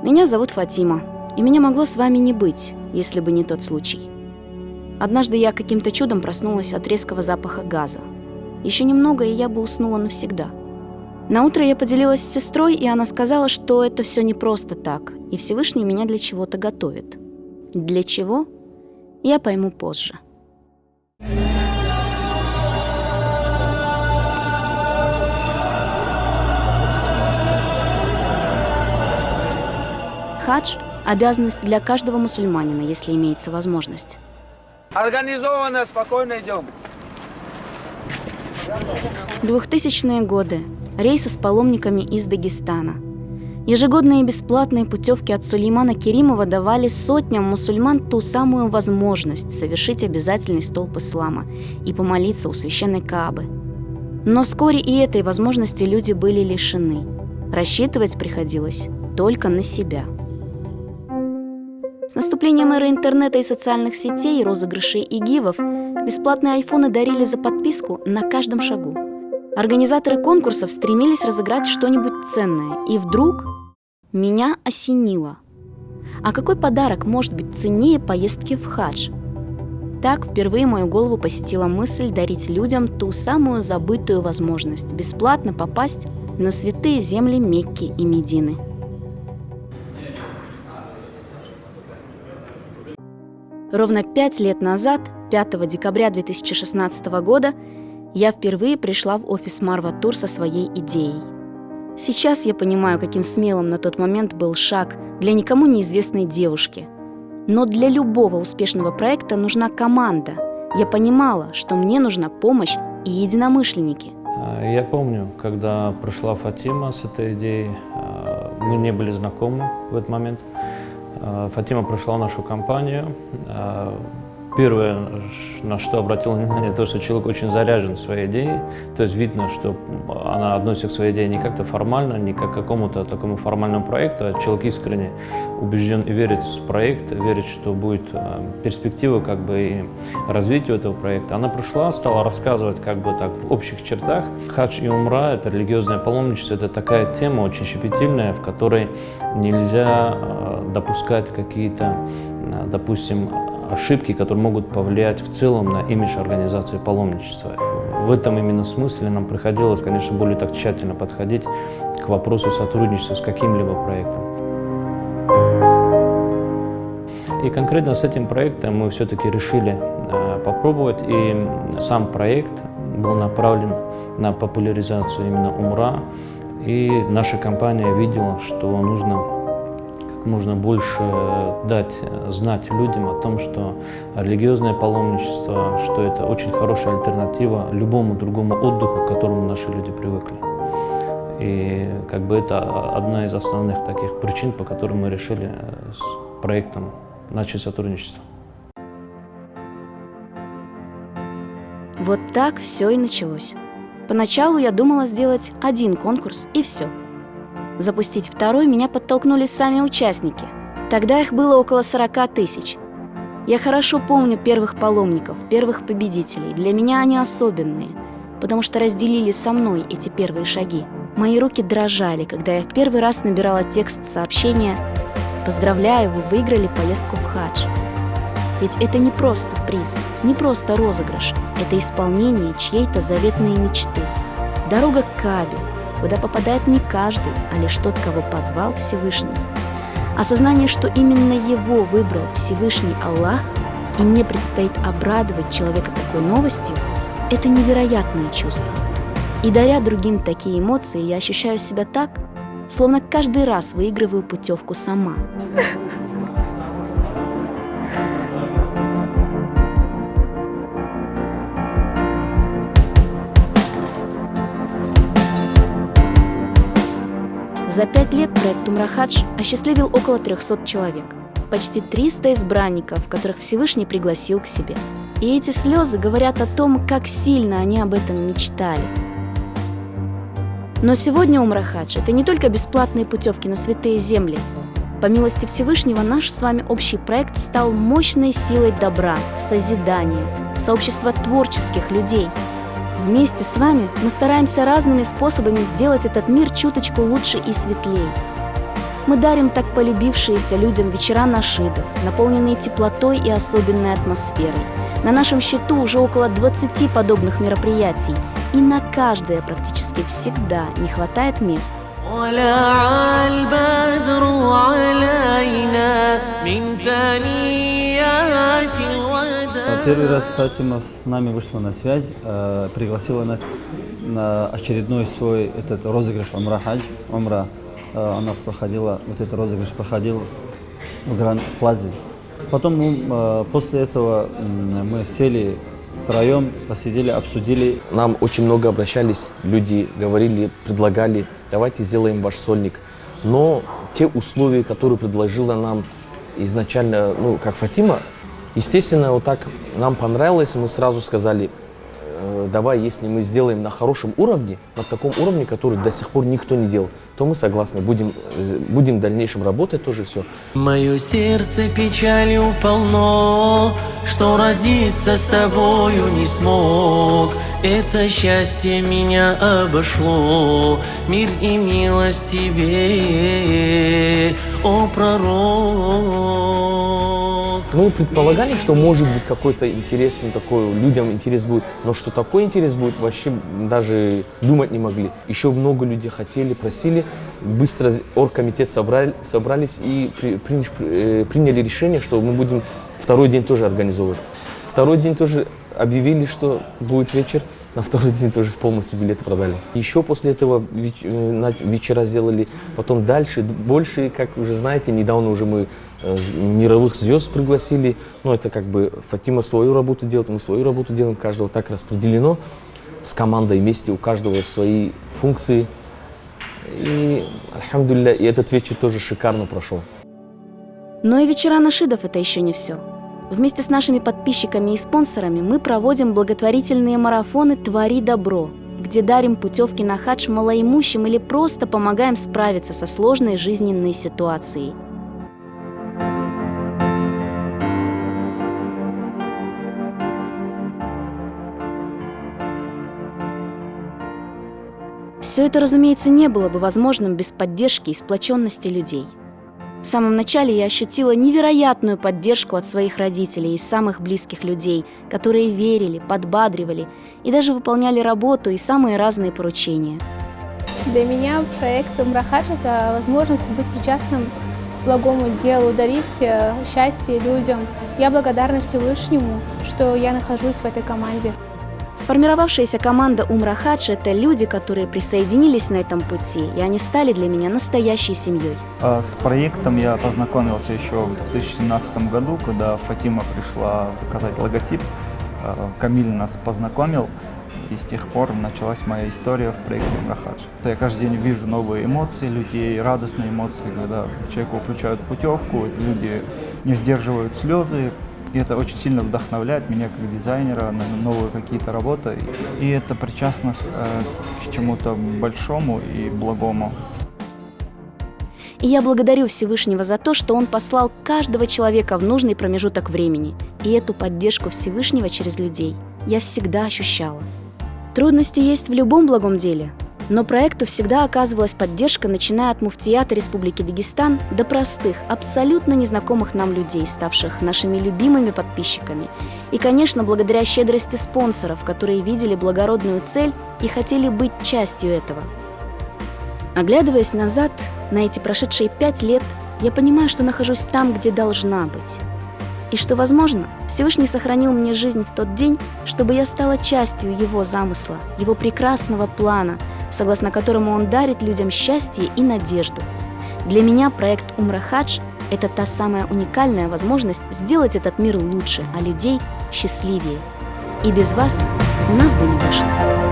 Меня зовут Фатима, и меня могло с вами не быть, если бы не тот случай. Однажды я каким-то чудом проснулась от резкого запаха газа. Еще немного, и я бы уснула навсегда. На утро я поделилась с сестрой, и она сказала, что это все не просто так, и Всевышний меня для чего-то готовит. Для чего? Я пойму позже. Хадж – обязанность для каждого мусульманина, если имеется возможность. Организованно, спокойно идем. 2000-е годы. Рейсы с паломниками из Дагестана. Ежегодные бесплатные путевки от Сулеймана Керимова давали сотням мусульман ту самую возможность совершить обязательный столб ислама и помолиться у священной Каабы. Но вскоре и этой возможности люди были лишены. Рассчитывать приходилось только на себя – с наступлением эры интернета и социальных сетей, розыгрышей и гивов бесплатные айфоны дарили за подписку на каждом шагу. Организаторы конкурсов стремились разыграть что-нибудь ценное, и вдруг меня осенило. А какой подарок может быть ценнее поездки в хадж? Так впервые мою голову посетила мысль дарить людям ту самую забытую возможность бесплатно попасть на святые земли Мекки и Медины – Ровно пять лет назад, 5 декабря 2016 года, я впервые пришла в офис Марва Тур со своей идеей. Сейчас я понимаю, каким смелым на тот момент был шаг для никому неизвестной девушки. Но для любого успешного проекта нужна команда. Я понимала, что мне нужна помощь и единомышленники. А, я помню, когда пришла Фатима с этой идеей, а, мы не были знакомы в этот момент. Э, Фатима пришла в нашу компанию. Э, Первое, на что обратила внимание, то, что человек очень заряжен своей идеей. То есть видно, что она относится к своей идее не как-то формально, не как к какому-то такому формальному проекту, а человек искренне убежден и верит в проект, верит, что будет э, перспектива как бы и развитию этого проекта. Она пришла, стала рассказывать как бы так в общих чертах. Хадж и умра, это религиозное паломничество, это такая тема очень щепетильная, в которой нельзя допускать какие-то, допустим, ошибки, которые могут повлиять в целом на имидж организации паломничества. В этом именно смысле нам приходилось, конечно, более так тщательно подходить к вопросу сотрудничества с каким-либо проектом. И конкретно с этим проектом мы все-таки решили э, попробовать, и сам проект был направлен на популяризацию именно умра, и наша компания видела, что нужно можно больше дать знать людям о том, что религиозное паломничество, что это очень хорошая альтернатива любому другому отдыху, к которому наши люди привыкли. И как бы это одна из основных таких причин, по которым мы решили с проектом начать сотрудничество. Вот так все и началось. Поначалу я думала сделать один конкурс и все – Запустить второй меня подтолкнули сами участники. Тогда их было около 40 тысяч. Я хорошо помню первых паломников, первых победителей. Для меня они особенные, потому что разделили со мной эти первые шаги. Мои руки дрожали, когда я в первый раз набирала текст сообщения «Поздравляю, вы выиграли поездку в хадж». Ведь это не просто приз, не просто розыгрыш, это исполнение чьей-то заветной мечты. Дорога к Кабе, куда попадает не каждый, а лишь тот, кого позвал Всевышний. Осознание, что именно его выбрал Всевышний Аллах, и мне предстоит обрадовать человека такой новостью, это невероятное чувство. И даря другим такие эмоции, я ощущаю себя так, словно каждый раз выигрываю путевку сама. За пять лет проект Умрахадж осчастливил около 300 человек. Почти 300 избранников, которых Всевышний пригласил к себе. И эти слезы говорят о том, как сильно они об этом мечтали. Но сегодня Умрахадж – это не только бесплатные путевки на святые земли. По милости Всевышнего наш с вами общий проект стал мощной силой добра, созидания, сообщества творческих людей – Вместе с вами мы стараемся разными способами сделать этот мир чуточку лучше и светлее. Мы дарим так полюбившиеся людям вечера нашидов, наполненные теплотой и особенной атмосферой. На нашем счету уже около 20 подобных мероприятий, и на каждое практически всегда не хватает мест. Первый раз Фатима с нами вышла на связь, э, пригласила нас на очередной свой этот розыгрыш Умра. Умра, э, она проходила, вот этот розыгрыш проходил в Гранд Плазе. Потом мы, э, после этого мы сели втроем, посидели, обсудили. Нам очень много обращались, люди говорили, предлагали, давайте сделаем ваш сольник. Но те условия, которые предложила нам изначально, ну, как Фатима, естественно, вот так нам понравилось, мы сразу сказали, Э, давай, если мы сделаем на хорошем уровне, на таком уровне, который до сих пор никто не делал, то мы согласны, будем, будем в дальнейшем работать тоже все. Мое сердце печалью полно, что родиться с тобою не смог. Это счастье меня обошло, мир и милость тебе, о пророк. Мы предполагали, что может быть какой-то интересный такой, людям интерес будет, но что такой интерес будет, вообще даже думать не могли. Еще много людей хотели, просили, быстро оргкомитет собрали, собрались и при, при, э, приняли решение, что мы будем второй день тоже организовывать. Второй день тоже объявили, что будет вечер, на второй день тоже полностью билеты продали. Еще после этого э, вечера сделали, потом дальше, больше, как уже знаете, недавно уже мы э, мировых звезд пригласили. Ну, это как бы Фатима свою работу делает, мы свою работу делаем, каждого так распределено. С командой вместе, у каждого свои функции. И, и этот вечер тоже шикарно прошел. Но и вечера нашидов это еще не все. Вместе с нашими подписчиками и спонсорами мы проводим благотворительные марафоны «Твори добро», где дарим путевки на хадж малоимущим или просто помогаем справиться со сложной жизненной ситуацией. Все это, разумеется, не было бы возможным без поддержки и сплоченности людей – самом начале я ощутила невероятную поддержку от своих родителей и самых близких людей, которые верили, подбадривали и даже выполняли работу и самые разные поручения. Для меня проект «Мрахадж» – это возможность быть причастным к благому делу, дарить э, счастье людям. Я благодарна Всевышнему, что я нахожусь в этой команде. Сформировавшаяся команда Умра Хадж – это люди, которые присоединились на этом пути, и они стали для меня настоящей семьей. А с проектом я познакомился еще в 2017 году, когда Фатима пришла заказать логотип. А, Камиль нас познакомил, и с тех пор началась моя история в проекте Умрахадж. Я каждый день вижу новые эмоции людей, радостные эмоции, когда человеку включают путевку, люди не сдерживают слезы, и это очень сильно вдохновляет меня как дизайнера на новые какие-то работы. И это причастность э, к чему-то большому и благому. И я благодарю Всевышнего за то, что Он послал каждого человека в нужный промежуток времени. И эту поддержку Всевышнего через людей я всегда ощущала. Трудности есть в любом благом деле, но проекту всегда оказывалась поддержка, начиная от муфтията Республики Дагестан до простых, абсолютно незнакомых нам людей, ставших нашими любимыми подписчиками. И, конечно, благодаря щедрости спонсоров, которые видели благородную цель и хотели быть частью этого. Оглядываясь назад, на эти прошедшие пять лет, я понимаю, что нахожусь там, где должна быть. И что, возможно, Всевышний сохранил мне жизнь в тот день, чтобы я стала частью его замысла, его прекрасного плана, согласно которому он дарит людям счастье и надежду. Для меня проект Умра Хадж – это та самая уникальная возможность сделать этот мир лучше, а людей счастливее. И без вас у нас бы не вышло.